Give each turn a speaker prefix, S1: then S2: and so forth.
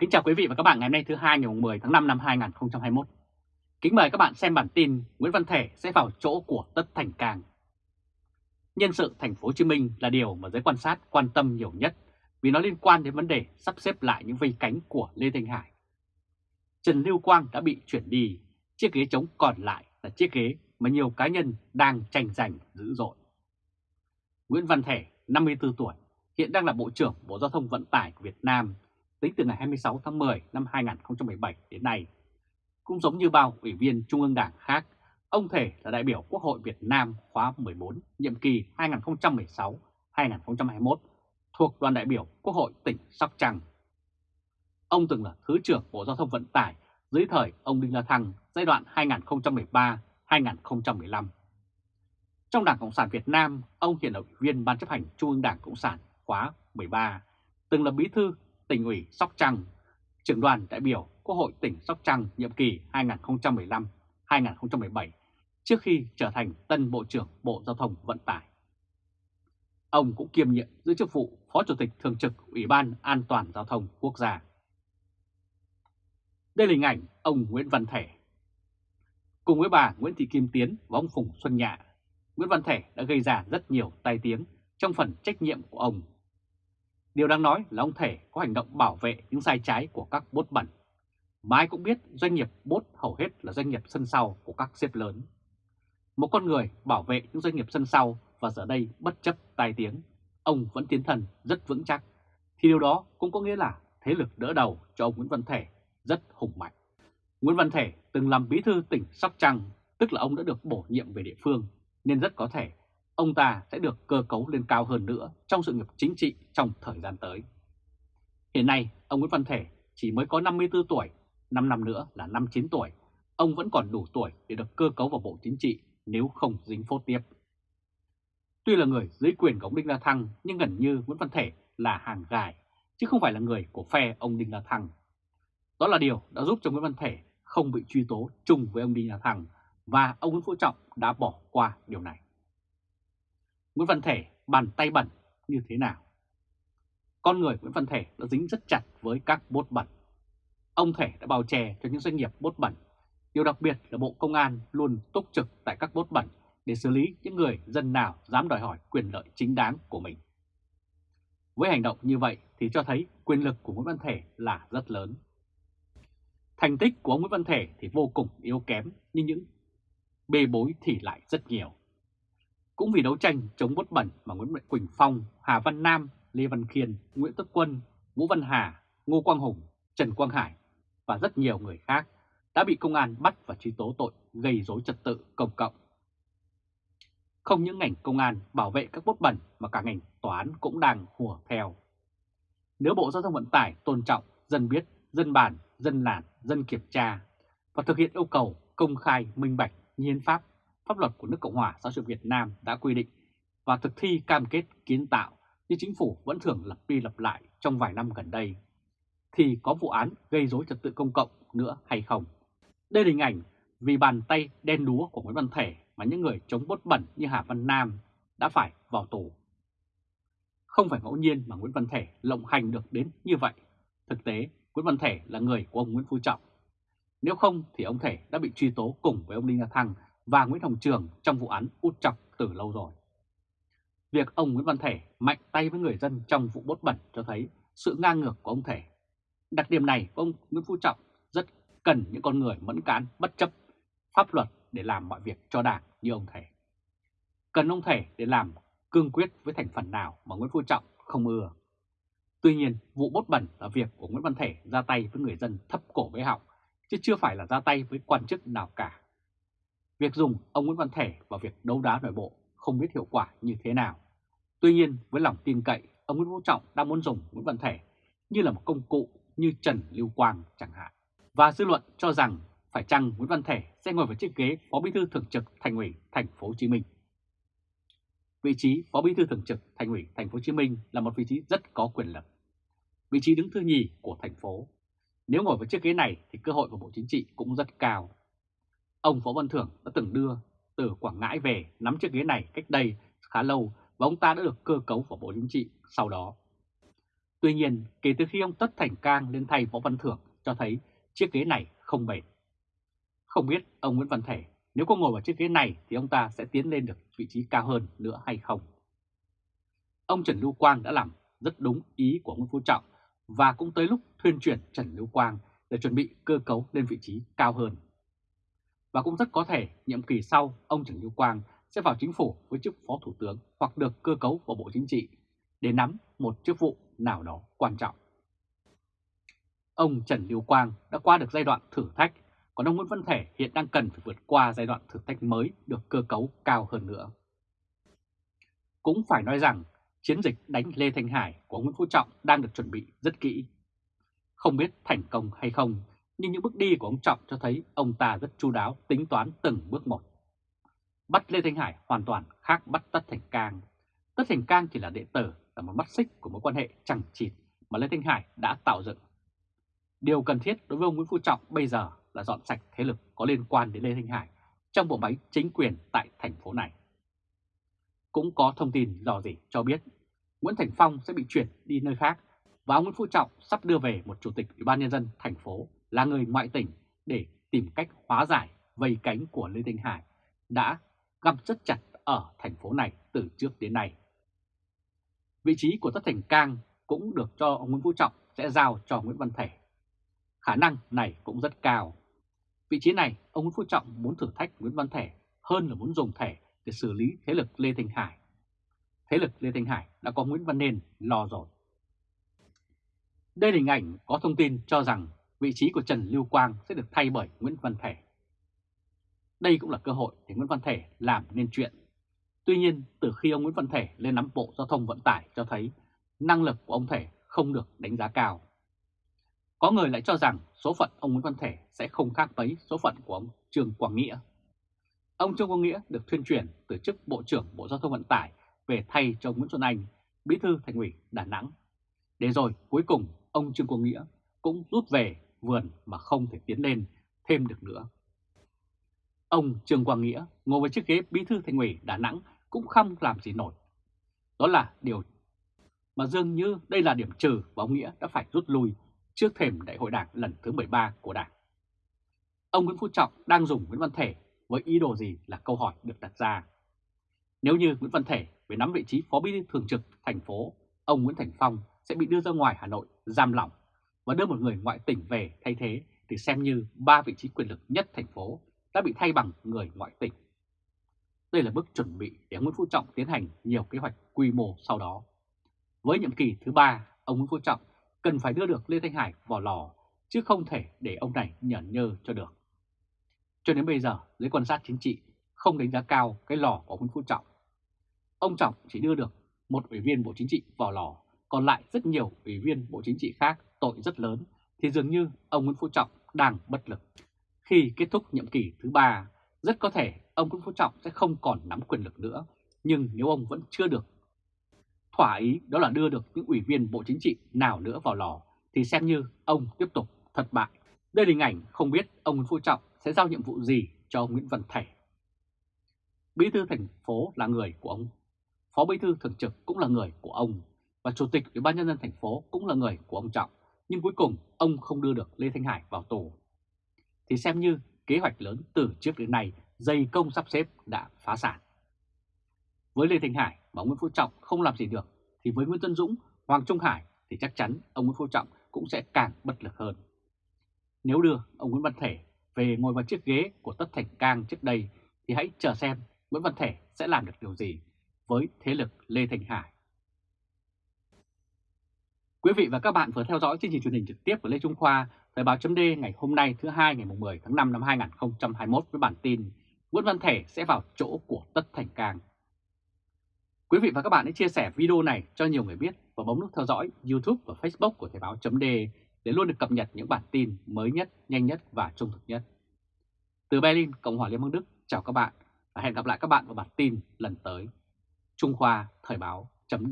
S1: Kính chào quý vị và các bạn ngày hôm nay thứ hai ngày 10 tháng 5 năm 2021. Kính mời các bạn xem bản tin Nguyễn Văn Thể sẽ vào chỗ của Tất Thành Cang. Nhân sự thành phố Hồ Chí Minh là điều mà giới quan sát quan tâm nhiều nhất vì nó liên quan đến vấn đề sắp xếp lại những vây cánh của Lê Thanh Hải. Trần Lưu Quang đã bị chuyển đi, chiếc ghế trống còn lại là chiếc ghế mà nhiều cá nhân đang tranh giành dữ dội. Nguyễn Văn Thể, 54 tuổi, hiện đang là Bộ trưởng Bộ Giao thông Vận tải của Việt Nam tính từ ngày 26 tháng 10 năm 2017 đến nay. Cũng giống như bao ủy viên Trung ương Đảng khác, ông Thể là đại biểu Quốc hội Việt Nam khóa 14, nhiệm kỳ 2016-2021 thuộc đoàn đại biểu Quốc hội tỉnh Sóc Trăng. Ông từng là Thứ trưởng Bộ Giao thông Vận tải dưới thời ông Đinh La Thăng giai đoạn 2013-2015. Trong Đảng Cộng sản Việt Nam, ông hiện là ủy viên Ban chấp hành Trung ương Đảng Cộng sản khóa 13, từng là bí thư tỉnh ủy Sóc Trăng, trưởng đoàn đại biểu Quốc hội tỉnh Sóc Trăng nhiệm kỳ 2015-2017 trước khi trở thành tân Bộ trưởng Bộ Giao thông Vận tải. Ông cũng kiêm nhiệm giữ chức vụ Phó Chủ tịch Thường trực Ủy ban An toàn Giao thông Quốc gia. Đây là hình ảnh ông Nguyễn Văn Thể. Cùng với bà Nguyễn Thị Kim Tiến và ông Phùng Xuân Nhạ, Nguyễn Văn Thể đã gây ra rất nhiều tai tiếng trong phần trách nhiệm của ông Điều đáng nói là ông Thể có hành động bảo vệ những sai trái của các bốt bẩn. Mà ai cũng biết doanh nghiệp bốt hầu hết là doanh nghiệp sân sau của các xếp lớn. Một con người bảo vệ những doanh nghiệp sân sau và giờ đây bất chấp tai tiếng, ông vẫn tiến thần rất vững chắc, thì điều đó cũng có nghĩa là thế lực đỡ đầu cho ông Nguyễn Văn Thể rất hùng mạnh. Nguyễn Văn Thể từng làm bí thư tỉnh Sóc Trăng, tức là ông đã được bổ nhiệm về địa phương, nên rất có thể ông ta sẽ được cơ cấu lên cao hơn nữa trong sự nghiệp chính trị trong thời gian tới. Hiện nay, ông Nguyễn Văn Thể chỉ mới có 54 tuổi, 5 năm nữa là 59 tuổi, ông vẫn còn đủ tuổi để được cơ cấu vào Bộ Chính trị nếu không dính phốt tiếp. Tuy là người dưới quyền của ông Đinh La Thăng nhưng gần như Nguyễn Văn Thể là hàng gài, chứ không phải là người của phe ông Đinh La Thăng. Đó là điều đã giúp cho Nguyễn Văn Thể không bị truy tố chung với ông Đinh La Thăng và ông Nguyễn Phú Trọng đã bỏ qua điều này. Nguyễn Văn Thể bàn tay bẩn như thế nào? Con người Nguyễn Văn Thể đã dính rất chặt với các bốt bẩn. Ông Thể đã bào chè cho những doanh nghiệp bốt bẩn. Điều đặc biệt là Bộ Công an luôn túc trực tại các bốt bẩn để xử lý những người dân nào dám đòi hỏi quyền lợi chính đáng của mình. Với hành động như vậy thì cho thấy quyền lực của Nguyễn Văn Thể là rất lớn. Thành tích của ông Nguyễn Văn Thể thì vô cùng yếu kém, nhưng những bê bối thì lại rất nhiều. Cũng vì đấu tranh chống bút bẩn mà Nguyễn Quỳnh Phong, Hà Văn Nam, Lê Văn Khiên, Nguyễn Tất Quân, Vũ Văn Hà, Ngô Quang Hùng, Trần Quang Hải và rất nhiều người khác đã bị công an bắt và truy tố tội gây rối trật tự công cộng. Không những ngành công an bảo vệ các bút bẩn mà cả ngành tòa án cũng đang hùa theo. Nếu Bộ Giao thông Vận tải tôn trọng, dân biết, dân bàn, dân làn, dân kiểm tra và thực hiện yêu cầu công khai, minh bạch, hiến pháp pháp luật của nước Cộng hòa xã hội Việt Nam đã quy định và thực thi cam kết kiến tạo như chính phủ vẫn thường lặp đi lặp lại trong vài năm gần đây, thì có vụ án gây rối trật tự công cộng nữa hay không? Đây là hình ảnh vì bàn tay đen đúa của Nguyễn Văn Thể mà những người chống bốt bẩn như Hà Văn Nam đã phải vào tù. Không phải ngẫu nhiên mà Nguyễn Văn Thể lộng hành được đến như vậy. Thực tế, Nguyễn Văn Thể là người của ông Nguyễn Phú Trọng. Nếu không thì ông Thể đã bị truy tố cùng với ông Đinh La Thăng và Nguyễn Hồng Trường trong vụ án út chọc từ lâu rồi. Việc ông Nguyễn Văn Thể mạnh tay với người dân trong vụ bốt bẩn cho thấy sự ngang ngược của ông Thể. Đặc điểm này của ông Nguyễn Phú Trọng rất cần những con người mẫn cán bất chấp pháp luật để làm mọi việc cho đảng như ông Thể. Cần ông Thể để làm cương quyết với thành phần nào mà Nguyễn Phú Trọng không ưa. Tuy nhiên, vụ bốt bẩn là việc của Nguyễn Văn Thể ra tay với người dân thấp cổ với họng, chứ chưa phải là ra tay với quan chức nào cả. Việc dùng ông Nguyễn Văn Thể vào việc đấu đá nội bộ không biết hiệu quả như thế nào. Tuy nhiên với lòng tin cậy, ông Nguyễn Phú Trọng đang muốn dùng Nguyễn Văn Thể như là một công cụ như Trần Lưu Quang chẳng hạn. Và dư luận cho rằng phải chăng Nguyễn Văn Thể sẽ ngồi vào chiếc ghế Phó Bí thư Thường trực Thành ủy Thành phố Hồ Chí Minh. Vị trí Phó Bí thư Thường trực Thành ủy Thành phố Hồ Chí Minh là một vị trí rất có quyền lực. Vị trí đứng thứ nhì của thành phố. Nếu ngồi vào chiếc ghế này thì cơ hội của Bộ Chính trị cũng rất cao. Ông Võ Văn Thưởng đã từng đưa từ Quảng Ngãi về nắm chiếc ghế này cách đây khá lâu và ông ta đã được cơ cấu vào Bộ Chính trị sau đó. Tuy nhiên, kể từ khi ông Tất Thành Cang lên thay Võ Văn Thưởng cho thấy chiếc ghế này không bền. Không biết ông Nguyễn Văn Thể nếu có ngồi vào chiếc ghế này thì ông ta sẽ tiến lên được vị trí cao hơn nữa hay không? Ông Trần Lưu Quang đã làm rất đúng ý của Nguyễn Phú Trọng và cũng tới lúc thuyên chuyển Trần Lưu Quang để chuẩn bị cơ cấu lên vị trí cao hơn. Và cũng rất có thể nhiệm kỳ sau ông Trần Lưu Quang sẽ vào chính phủ với chức phó thủ tướng hoặc được cơ cấu vào Bộ Chính trị để nắm một chức vụ nào đó quan trọng. Ông Trần Lưu Quang đã qua được giai đoạn thử thách, còn ông Nguyễn Văn Thể hiện đang cần phải vượt qua giai đoạn thử thách mới được cơ cấu cao hơn nữa. Cũng phải nói rằng chiến dịch đánh Lê Thanh Hải của Nguyễn Phú Trọng đang được chuẩn bị rất kỹ. Không biết thành công hay không, nhưng những bước đi của ông Trọng cho thấy ông ta rất chu đáo tính toán từng bước một. Bắt Lê Thanh Hải hoàn toàn khác bắt Tất Thành Cang. Tất Thành Cang chỉ là đệ tử, là một mắt xích của mối quan hệ chẳng chịt mà Lê Thanh Hải đã tạo dựng. Điều cần thiết đối với ông Nguyễn Phú Trọng bây giờ là dọn sạch thế lực có liên quan đến Lê Thanh Hải trong bộ máy chính quyền tại thành phố này. Cũng có thông tin dò dỉ cho biết Nguyễn Thành Phong sẽ bị chuyển đi nơi khác và ông Nguyễn Phú Trọng sắp đưa về một chủ tịch Ủy ban nhân dân thành phố là người ngoại tỉnh để tìm cách hóa giải vây cánh của Lê Thanh Hải, đã găm rất chặt ở thành phố này từ trước đến nay. Vị trí của Tất Thành Cang cũng được cho ông Nguyễn Phú Trọng sẽ giao cho Nguyễn Văn Thể. Khả năng này cũng rất cao. Vị trí này, ông Nguyễn Phú Trọng muốn thử thách Nguyễn Văn Thể hơn là muốn dùng Thể để xử lý thế lực Lê Thanh Hải. Thế lực Lê Thanh Hải đã có Nguyễn Văn Nên lo rồi. Đây là hình ảnh có thông tin cho rằng vị trí của Trần Lưu Quang sẽ được thay bởi Nguyễn Văn Thể. Đây cũng là cơ hội để Nguyễn Văn Thể làm nên chuyện. Tuy nhiên, từ khi ông Nguyễn Văn Thể lên nắm Bộ Giao thông Vận tải cho thấy năng lực của ông Thể không được đánh giá cao. Có người lại cho rằng số phận ông Nguyễn Văn Thể sẽ không khác mấy số phận của ông Trương Quang Nghĩa. Ông Trương Quang Nghĩa được thuyên chuyển từ chức Bộ trưởng Bộ Giao thông Vận tải về thay cho Nguyễn Xuân Anh, Bí thư Thành ủy Đà Nẵng. Để rồi cuối cùng ông Trương Quang Nghĩa cũng rút về vườn mà không thể tiến lên thêm được nữa. Ông Trương Quang Nghĩa ngồi với chiếc ghế Bí thư Thành ủy Đà Nẵng cũng không làm gì nổi. Đó là điều mà dường như đây là điểm trừ và ông Nghĩa đã phải rút lui trước thềm đại hội đảng lần thứ 13 của đảng. Ông Nguyễn Phú Trọng đang dùng Nguyễn Văn Thể với ý đồ gì là câu hỏi được đặt ra. Nếu như Nguyễn Văn Thể về nắm vị trí phó bí thư thường trực thành phố, ông Nguyễn Thành Phong sẽ bị đưa ra ngoài Hà Nội giam lỏng và đưa một người ngoại tỉnh về thay thế thì xem như ba vị trí quyền lực nhất thành phố đã bị thay bằng người ngoại tỉnh. Đây là bước chuẩn bị để Nguyễn Phú Trọng tiến hành nhiều kế hoạch quy mô sau đó. Với nhiệm kỳ thứ ba, ông Nguyễn Phú Trọng cần phải đưa được Lê Thanh Hải vào lò, chứ không thể để ông này nhởn nhơ cho được. Cho đến bây giờ, giới quan sát chính trị không đánh giá cao cái lò của Nguyễn Phú Trọng. Ông Trọng chỉ đưa được một ủy viên Bộ Chính trị vào lò, còn lại rất nhiều ủy viên Bộ Chính trị khác tội rất lớn, thì dường như ông Nguyễn Phú Trọng đang bất lực. Khi kết thúc nhiệm kỳ thứ ba, rất có thể ông Nguyễn Phú Trọng sẽ không còn nắm quyền lực nữa, nhưng nếu ông vẫn chưa được thỏa ý đó là đưa được những ủy viên Bộ Chính trị nào nữa vào lò, thì xem như ông tiếp tục thất bại. Đây là hình ảnh không biết ông Nguyễn Phú Trọng sẽ giao nhiệm vụ gì cho ông Nguyễn Văn Thể. Bí thư thành phố là người của ông, phó bí thư thường trực cũng là người của ông, và chủ tịch ủy ban nhân dân thành phố cũng là người của ông Trọng, nhưng cuối cùng ông không đưa được Lê Thanh Hải vào tù. Thì xem như kế hoạch lớn từ trước đến nay dây công sắp xếp đã phá sản. Với Lê Thanh Hải và Nguyễn Phú Trọng không làm gì được, thì với Nguyễn Tân Dũng, Hoàng Trung Hải thì chắc chắn ông Nguyễn Phú Trọng cũng sẽ càng bất lực hơn. Nếu đưa ông Nguyễn Văn Thể về ngồi vào chiếc ghế của Tất Thành Cang trước đây thì hãy chờ xem Nguyễn Văn Thể sẽ làm được điều gì với thế lực Lê Thành Hải. Quý vị và các bạn vừa theo dõi chương trình truyền hình trực tiếp của Lê Trung Khoa, Thời báo chấm ngày hôm nay thứ hai ngày 10 tháng 5 năm 2021 với bản tin Nguyễn Văn Thể sẽ vào chỗ của Tất Thành Cang. Quý vị và các bạn hãy chia sẻ video này cho nhiều người biết và bấm nút theo dõi YouTube và Facebook của Thời báo chấm để luôn được cập nhật những bản tin mới nhất, nhanh nhất và trung thực nhất. Từ Berlin, Cộng hòa Liên bang Đức, chào các bạn và hẹn gặp lại các bạn vào bản tin lần tới. Trung Khoa Thời báo chấm